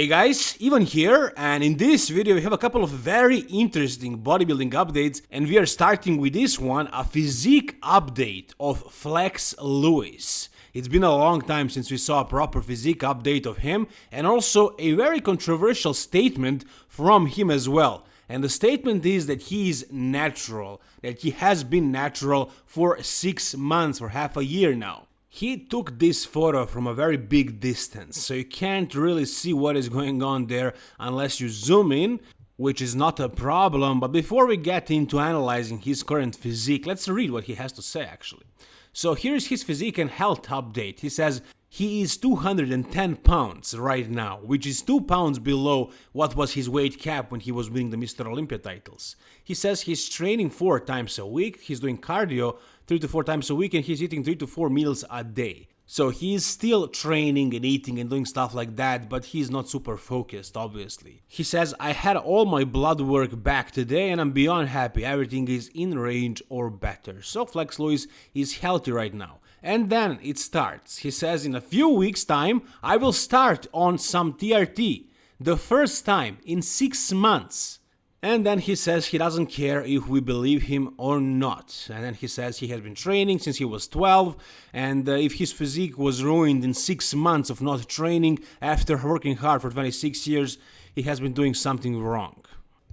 Hey guys, Ivan here, and in this video we have a couple of very interesting bodybuilding updates, and we are starting with this one, a physique update of Flex Lewis. It's been a long time since we saw a proper physique update of him, and also a very controversial statement from him as well. And the statement is that he is natural, that he has been natural for 6 months or half a year now. He took this photo from a very big distance, so you can't really see what is going on there unless you zoom in, which is not a problem, but before we get into analyzing his current physique, let's read what he has to say actually. So here's his physique and health update. He says, he is 210 pounds right now, which is 2 pounds below what was his weight cap when he was winning the Mr. Olympia titles. He says he's training 4 times a week, he's doing cardio 3 to 4 times a week and he's eating 3 to 4 meals a day. So he's still training and eating and doing stuff like that, but he's not super focused, obviously. He says, I had all my blood work back today and I'm beyond happy, everything is in range or better. So Flex Lewis is healthy right now. And then it starts. He says in a few weeks time I will start on some TRT. The first time in 6 months. And then he says he doesn't care if we believe him or not. And then he says he has been training since he was 12, and uh, if his physique was ruined in 6 months of not training after working hard for 26 years, he has been doing something wrong.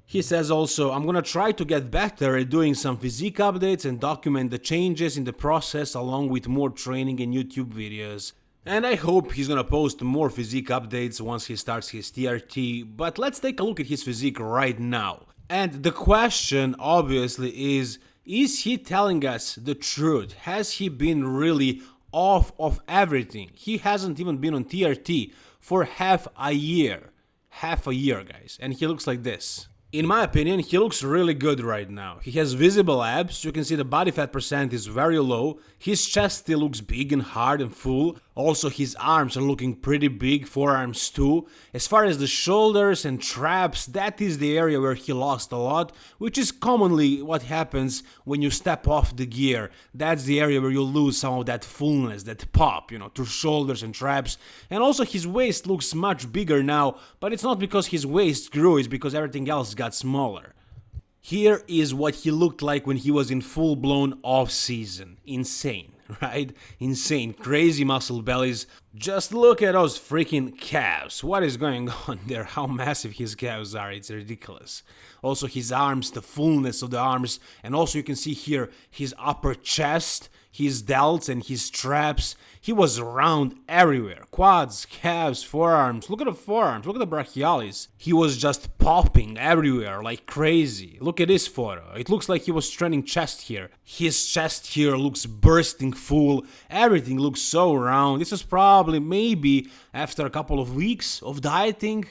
He says also, I'm gonna try to get better at doing some physique updates and document the changes in the process along with more training and YouTube videos. And I hope he's gonna post more physique updates once he starts his TRT, but let's take a look at his physique right now. And the question obviously is, is he telling us the truth? Has he been really off of everything? He hasn't even been on TRT for half a year. Half a year, guys. And he looks like this. In my opinion, he looks really good right now. He has visible abs, you can see the body fat percent is very low, his chest still looks big and hard and full, also his arms are looking pretty big, forearms too. As far as the shoulders and traps, that is the area where he lost a lot, which is commonly what happens when you step off the gear. That's the area where you lose some of that fullness, that pop, you know, to shoulders and traps. And also his waist looks much bigger now, but it's not because his waist grew, it's because everything else got smaller. Here is what he looked like when he was in full-blown off-season. Insane, right? Insane, crazy muscle bellies. Just look at those freaking calves. What is going on there? How massive his calves are, it's ridiculous. Also his arms, the fullness of the arms, and also you can see here his upper chest his delts and his traps. He was round everywhere. Quads, calves, forearms. Look at the forearms. Look at the brachialis. He was just popping everywhere like crazy. Look at this photo. It looks like he was training chest here. His chest here looks bursting full. Everything looks so round. This is probably maybe after a couple of weeks of dieting.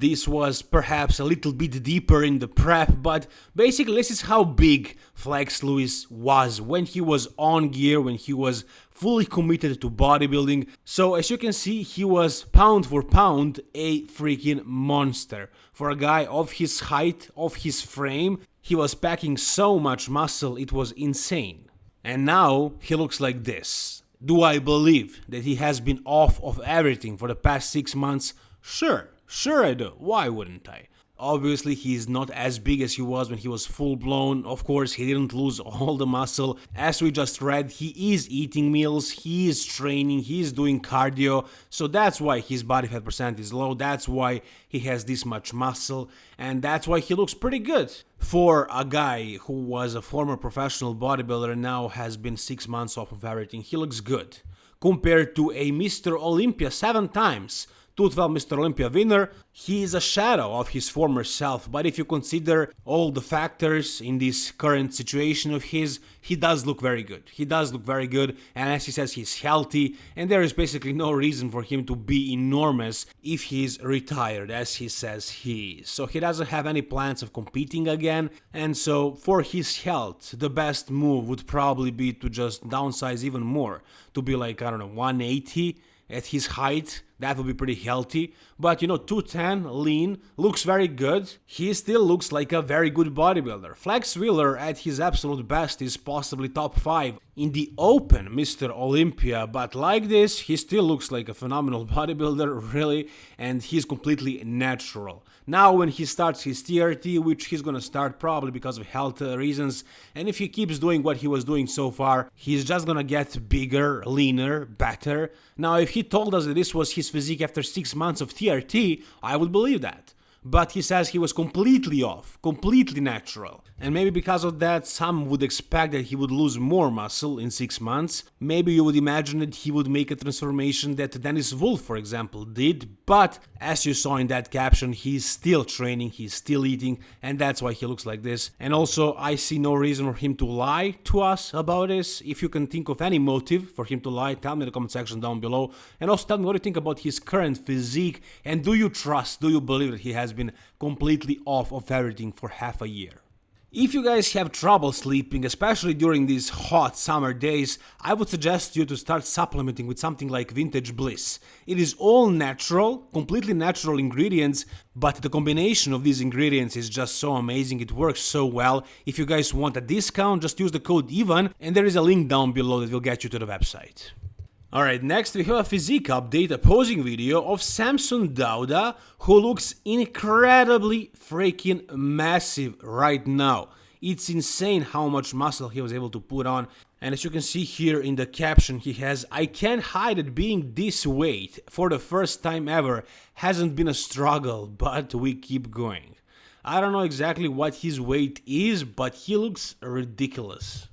This was perhaps a little bit deeper in the prep, but basically this is how big Flex Lewis was when he was on gear, when he was fully committed to bodybuilding. So as you can see, he was pound for pound a freaking monster. For a guy of his height, of his frame, he was packing so much muscle, it was insane. And now he looks like this. Do I believe that he has been off of everything for the past 6 months? Sure, Sure I do, why wouldn't I? Obviously, he's not as big as he was when he was full blown. Of course, he didn't lose all the muscle. As we just read, he is eating meals, he is training, he is doing cardio. So that's why his body fat percent is low. That's why he has this much muscle. And that's why he looks pretty good. For a guy who was a former professional bodybuilder and now has been six months off of everything, he looks good. Compared to a Mr. Olympia seven times 212 Mr. Olympia winner, he is a shadow of his former self, but if you consider all the factors in this current situation of his, he does look very good. He does look very good, and as he says, he's healthy, and there is basically no reason for him to be enormous if he's retired, as he says he is. So he doesn't have any plans of competing again, and so for his health, the best move would probably be to just downsize even more, to be like, I don't know, 180 at his height That would be pretty healthy. But you know, 210, lean, looks very good. He still looks like a very good bodybuilder. Flex Wheeler at his absolute best is possibly top 5 in the open Mr. Olympia, but like this, he still looks like a phenomenal bodybuilder, really, and he's completely natural. Now, when he starts his TRT, which he's gonna start probably because of health reasons, and if he keeps doing what he was doing so far, he's just gonna get bigger, leaner, better. Now, if he told us that this was his physique after 6 months of TRT, I would believe that but he says he was completely off, completely natural. And maybe because of that, some would expect that he would lose more muscle in 6 months. Maybe you would imagine that he would make a transformation that Dennis Wolf, for example, did, but as you saw in that caption, he's still training, he's still eating, and that's why he looks like this. And also, I see no reason for him to lie to us about this. If you can think of any motive for him to lie, tell me in the comment section down below. And also tell me what you think about his current physique, and do you trust, do you believe that he has has been completely off of everything for half a year. If you guys have trouble sleeping, especially during these hot summer days, I would suggest you to start supplementing with something like Vintage Bliss. It is all natural, completely natural ingredients, but the combination of these ingredients is just so amazing, it works so well. If you guys want a discount, just use the code EVAN and there is a link down below that will get you to the website. Alright, next we have a physique update, a posing video of Samson Dauda, who looks incredibly freaking massive right now. It's insane how much muscle he was able to put on. And as you can see here in the caption he has, I can't hide it being this weight for the first time ever hasn't been a struggle, but we keep going. I don't know exactly what his weight is, but he looks ridiculous.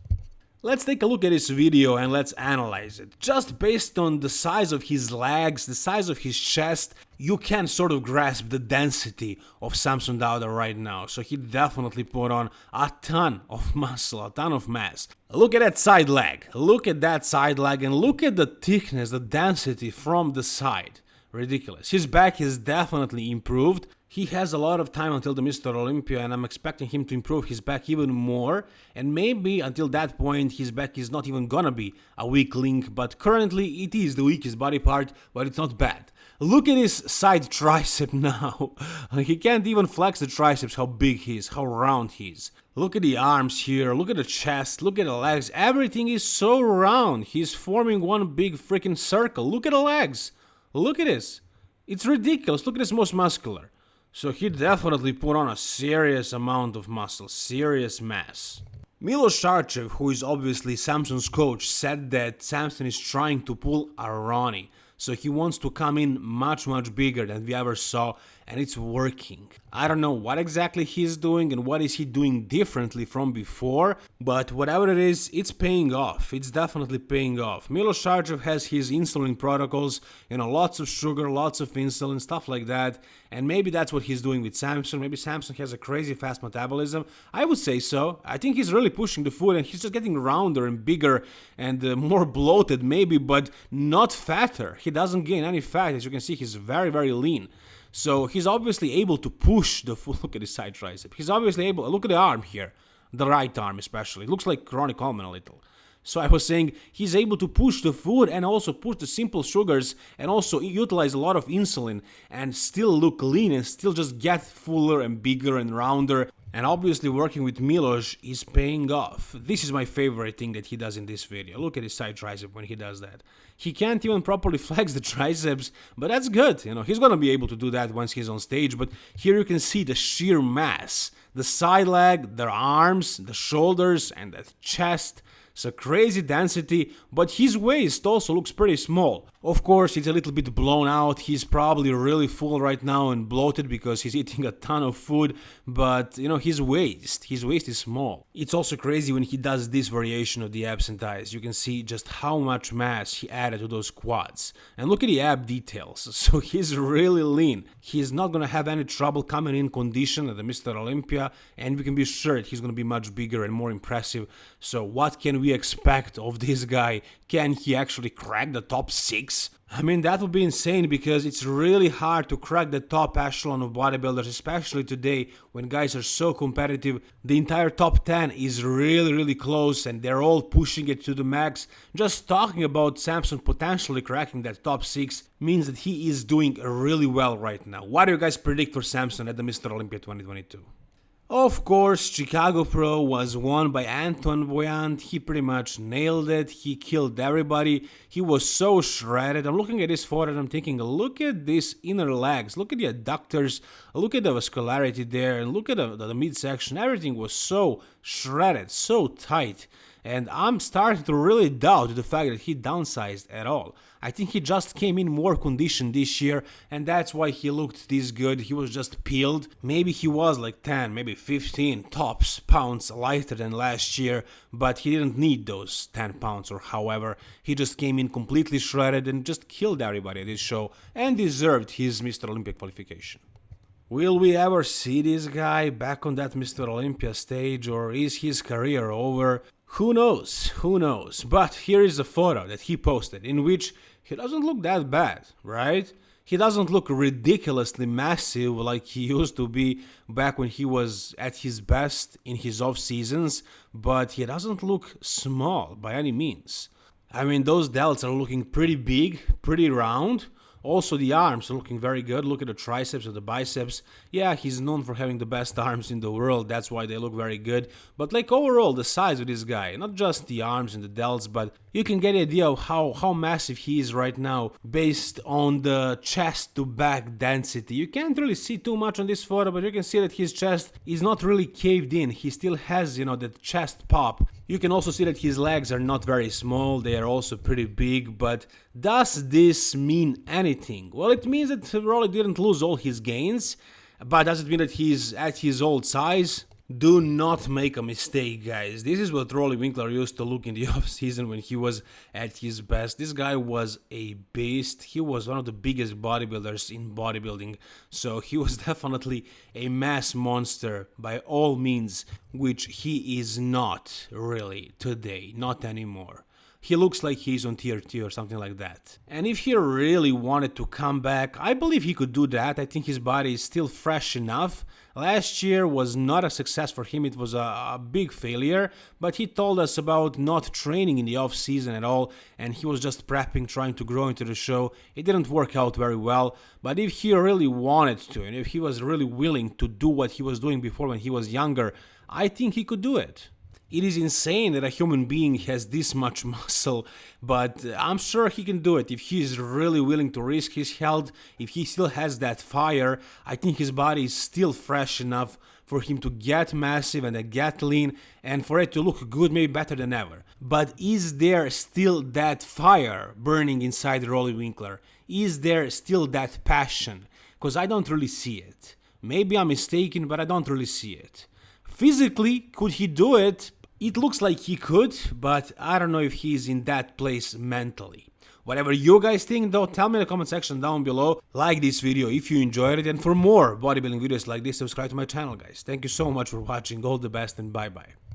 Let's take a look at this video and let's analyze it. Just based on the size of his legs, the size of his chest, you can sort of grasp the density of Samson Dauda right now. So he definitely put on a ton of muscle, a ton of mass. Look at that side leg, look at that side leg and look at the thickness, the density from the side. Ridiculous. His back is definitely improved. He has a lot of time until the Mr. Olympia and I'm expecting him to improve his back even more and maybe until that point his back is not even gonna be a weak link but currently it is the weakest body part but it's not bad. Look at his side tricep now. he can't even flex the triceps how big he is, how round he is. Look at the arms here, look at the chest, look at the legs, everything is so round. He's forming one big freaking circle. Look at the legs. Look at this. It's ridiculous. Look at this most muscular. So he definitely put on a serious amount of muscle, serious mass. Milos Sarcev, who is obviously Samson's coach, said that Samson is trying to pull a Ronnie. So he wants to come in much much bigger than we ever saw and it's working. I don't know what exactly he's doing and what is he doing differently from before, but whatever it is, it's paying off. It's definitely paying off. Milos Sarcev has his insulin protocols, you know, lots of sugar, lots of insulin, stuff like that, and maybe that's what he's doing with Samson. Maybe Samson has a crazy fast metabolism. I would say so. I think he's really pushing the food and he's just getting rounder and bigger and uh, more bloated maybe, but not fatter. He doesn't gain any fat. As you can see, he's very, very lean. So he's obviously able to push the full look at his side tricep. He's obviously able look at the arm here. The right arm especially. It looks like Ronnie Coleman a little. So I was saying he's able to push the food and also push the simple sugars and also utilize a lot of insulin and still look lean and still just get fuller and bigger and rounder and obviously working with Milos is paying off. This is my favorite thing that he does in this video. Look at his side tricep when he does that. He can't even properly flex the triceps, but that's good. You know, he's gonna be able to do that once he's on stage. But here you can see the sheer mass. The side leg, the arms, the shoulders, and the chest It's a crazy density, but his waist also looks pretty small. Of course, it's a little bit blown out, he's probably really full right now and bloated because he's eating a ton of food, but you know, his waist, his waist is small. It's also crazy when he does this variation of the abs and thighs, you can see just how much mass he added to those quads. And look at the ab details, so he's really lean. He's not gonna have any trouble coming in condition at the Mr. Olympia, and we can be sure that he's gonna be much bigger and more impressive. So what can we we expect of this guy? Can he actually crack the top 6? I mean, that would be insane because it's really hard to crack the top echelon of bodybuilders, especially today when guys are so competitive. The entire top 10 is really, really close and they're all pushing it to the max. Just talking about Samson potentially cracking that top 6 means that he is doing really well right now. What do you guys predict for Samson at the Mr. Olympia 2022? Of course, Chicago Pro was won by Antoine Vaillant. He pretty much nailed it. He killed everybody. He was so shredded. I'm looking at this photo and I'm thinking, look at these inner legs. Look at the adductors. Look at the vascularity there. And look at the, the midsection. Everything was so shredded, so tight and I'm starting to really doubt the fact that he downsized at all. I think he just came in more conditioned this year and that's why he looked this good. He was just peeled. Maybe he was like 10, maybe 15 tops pounds lighter than last year, but he didn't need those 10 pounds or however. He just came in completely shredded and just killed everybody at this show and deserved his Mr. Olympia qualification. Will we ever see this guy back on that Mr. Olympia stage or is his career over? Who knows? Who knows? But here is a photo that he posted in which he doesn't look that bad, right? He doesn't look ridiculously massive like he used to be back when he was at his best in his off seasons, but he doesn't look small by any means. I mean, those delts are looking pretty big, pretty round, also, the arms are looking very good. Look at the triceps and the biceps. Yeah, he's known for having the best arms in the world. That's why they look very good. But like overall, the size of this guy, not just the arms and the delts, but you can get an idea of how, how massive he is right now based on the chest to back density. You can't really see too much on this photo, but you can see that his chest is not really caved in. He still has, you know, that chest pop. You can also see that his legs are not very small, they are also pretty big, but does this mean anything? Well, it means that Roelly didn't lose all his gains, but does it mean that he's at his old size? Do not make a mistake, guys. This is what Roelly Winklaar used to look in the off season when he was at his best. This guy was a beast. He was one of the biggest bodybuilders in bodybuilding. So he was definitely a mass monster by all means, which he is not really today, not anymore he looks like he's on TRT or something like that. And if he really wanted to come back, I believe he could do that. I think his body is still fresh enough. Last year was not a success for him, it was a, a big failure, but he told us about not training in the off season at all and he was just prepping, trying to grow into the show. It didn't work out very well, but if he really wanted to and if he was really willing to do what he was doing before when he was younger, I think he could do it. It is insane that a human being has this much muscle, but I'm sure he can do it if he is really willing to risk his health, if he still has that fire, I think his body is still fresh enough for him to get massive and get lean and for it to look good, maybe better than ever. But is there still that fire burning inside Roelly Winklaar? Is there still that passion? Because I don't really see it. Maybe I'm mistaken, but I don't really see it. Physically, could he do it? It looks like he could, but I don't know if he's in that place mentally. Whatever you guys think though, tell me in the comment section down below. Like this video if you enjoyed it and for more bodybuilding videos like this, subscribe to my channel guys. Thank you so much for watching, all the best and bye bye.